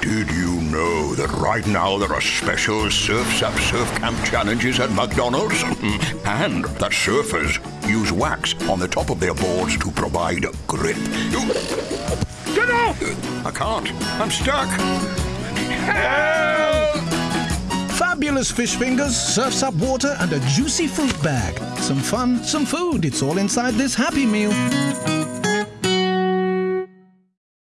Did you know that right now there are special Surf's Up Surf Camp challenges at McDonald's? and that surfers use wax on the top of their boards to provide grip. Get off! I can't. I'm stuck. Help! Fabulous fish fingers, surfs up water, and a juicy fruit bag. Some fun, some food. It's all inside this Happy Meal.